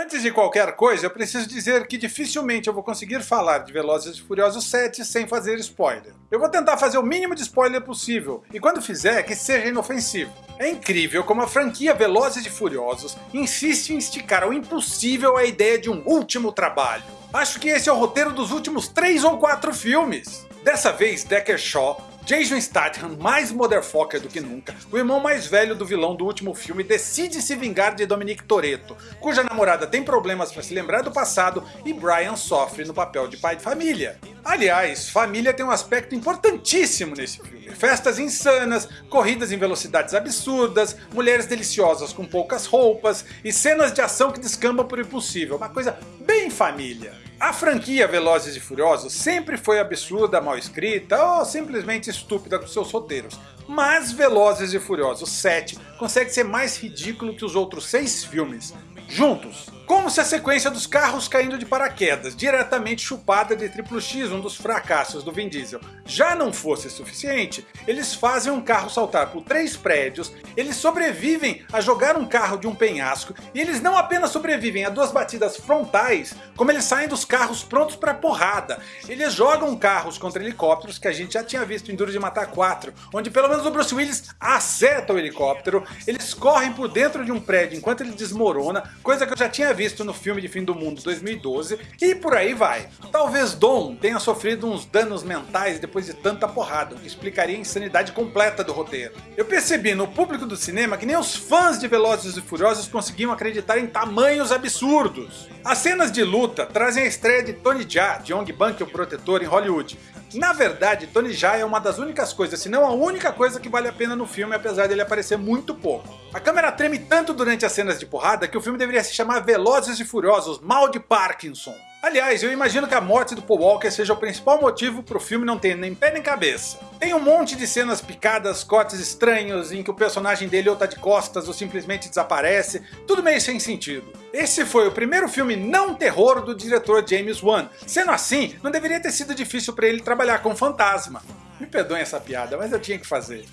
Antes de qualquer coisa, eu preciso dizer que dificilmente eu vou conseguir falar de Velozes e Furiosos 7 sem fazer spoiler. Eu vou tentar fazer o mínimo de spoiler possível, e quando fizer, que seja inofensivo. É incrível como a franquia Velozes e Furiosos insiste em esticar ao impossível a ideia de um último trabalho. Acho que esse é o roteiro dos últimos 3 ou 4 filmes. Dessa vez, Decker Shaw Jason Statham, mais motherfucker do que nunca, o irmão mais velho do vilão do último filme, decide se vingar de Dominic Toretto, cuja namorada tem problemas para se lembrar do passado e Brian sofre no papel de pai de família. Aliás, família tem um aspecto importantíssimo nesse filme. Festas insanas, corridas em velocidades absurdas, mulheres deliciosas com poucas roupas e cenas de ação que descambam por impossível, uma coisa bem família. A franquia Velozes e Furiosos sempre foi absurda, mal escrita ou simplesmente estúpida com seus roteiros. Mas Velozes e Furiosos 7 consegue ser mais ridículo que os outros seis filmes, juntos. Como se a sequência dos carros caindo de paraquedas, diretamente chupada de Triplo X, um dos fracassos do Vin Diesel, já não fosse suficiente, eles fazem um carro saltar por três prédios, eles sobrevivem a jogar um carro de um penhasco, e eles não apenas sobrevivem a duas batidas frontais, como eles saem dos carros prontos para porrada. Eles jogam carros contra helicópteros, que a gente já tinha visto em Duro de Matar 4, onde pelo menos o Bruce Willis acerta o helicóptero, eles correm por dentro de um prédio enquanto ele desmorona, coisa que eu já tinha visto no filme de Fim do Mundo 2012, e por aí vai. Talvez Dom tenha sofrido uns danos mentais depois de tanta porrada, o que explicaria a insanidade completa do roteiro. Eu percebi no público do cinema que nem os fãs de Velozes e Furiosos conseguiam acreditar em tamanhos absurdos. As cenas de luta trazem a estreia de Tony Jaa, de Ong Bang, o protetor, em Hollywood, na verdade, Tony Jaa é uma das únicas coisas, se não a única coisa que vale a pena no filme, apesar dele aparecer muito pouco. A câmera treme tanto durante as cenas de porrada que o filme deveria se chamar Velozes e Furiosos Mal de Parkinson. Aliás, eu imagino que a morte do Paul Walker seja o principal motivo para o filme não ter nem pé nem cabeça. Tem um monte de cenas picadas, cortes estranhos, em que o personagem dele ou tá de costas ou simplesmente desaparece, tudo meio sem sentido. Esse foi o primeiro filme não terror do diretor James Wan, sendo assim, não deveria ter sido difícil para ele trabalhar com fantasma. Me perdoem essa piada, mas eu tinha que fazer.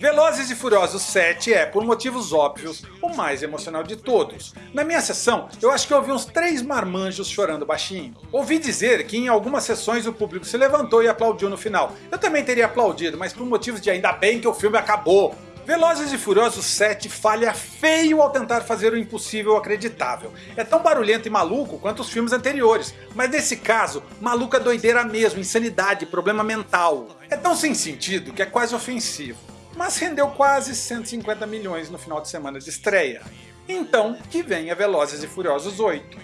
Velozes e Furiosos 7 é, por motivos óbvios, o mais emocional de todos. Na minha sessão, eu acho que ouvi uns três marmanjos chorando baixinho. Ouvi dizer que em algumas sessões o público se levantou e aplaudiu no final. Eu também teria aplaudido, mas por motivos de ainda bem que o filme acabou. Velozes e Furiosos 7 falha feio ao tentar fazer o impossível acreditável. É tão barulhento e maluco quanto os filmes anteriores, mas nesse caso, maluca doideira mesmo, insanidade, problema mental. É tão sem sentido que é quase ofensivo mas rendeu quase 150 milhões no final de semana de estreia. Então, que venha Velozes e Furiosos 8.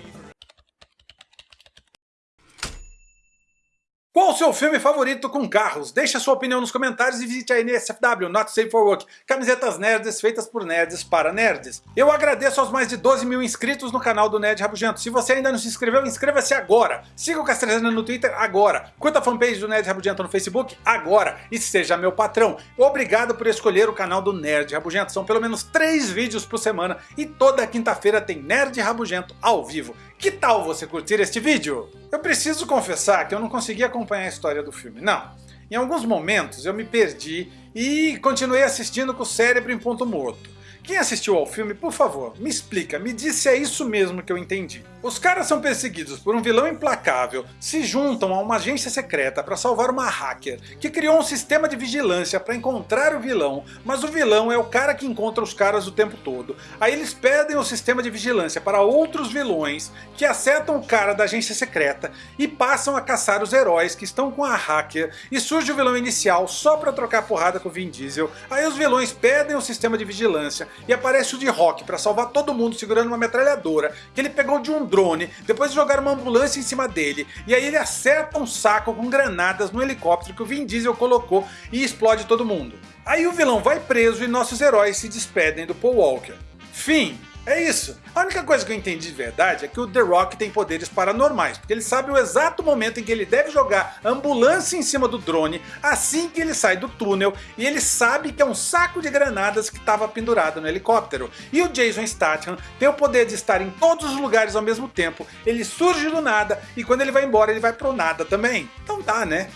O seu filme favorito com carros? Deixe a sua opinião nos comentários e visite a NSFW, Not Safe for Work, camisetas nerds feitas por nerds para nerds. Eu agradeço aos mais de 12 mil inscritos no canal do Nerd Rabugento. Se você ainda não se inscreveu, inscreva-se agora. Siga o Castrezana no Twitter agora. Curta a fanpage do Nerd Rabugento no Facebook agora. E seja meu patrão. Obrigado por escolher o canal do Nerd Rabugento. São pelo menos 3 vídeos por semana e toda quinta-feira tem Nerd Rabugento ao vivo. Que tal você curtir este vídeo? Eu preciso confessar que eu não consegui acompanhar a história do filme, não. Em alguns momentos eu me perdi e continuei assistindo com o cérebro em ponto morto. Quem assistiu ao filme, por favor, me explica, me diz se é isso mesmo que eu entendi. Os caras são perseguidos por um vilão implacável, se juntam a uma agência secreta para salvar uma hacker que criou um sistema de vigilância para encontrar o vilão, mas o vilão é o cara que encontra os caras o tempo todo. Aí eles pedem o sistema de vigilância para outros vilões que acertam o cara da agência secreta e passam a caçar os heróis que estão com a hacker e surge o vilão inicial só para trocar porrada com o Vin Diesel. Aí os vilões pedem o sistema de vigilância e aparece o de Rock para salvar todo mundo segurando uma metralhadora que ele pegou de um drone, depois de jogar uma ambulância em cima dele, e aí ele acerta um saco com granadas no helicóptero que o Vin Diesel colocou e explode todo mundo. Aí o vilão vai preso e nossos heróis se despedem do Paul Walker. Fim! É isso. A única coisa que eu entendi de verdade é que o The Rock tem poderes paranormais, porque ele sabe o exato momento em que ele deve jogar ambulância em cima do drone assim que ele sai do túnel e ele sabe que é um saco de granadas que estava pendurado no helicóptero. E o Jason Statham tem o poder de estar em todos os lugares ao mesmo tempo, ele surge do nada e quando ele vai embora ele vai pro nada também. Então tá né?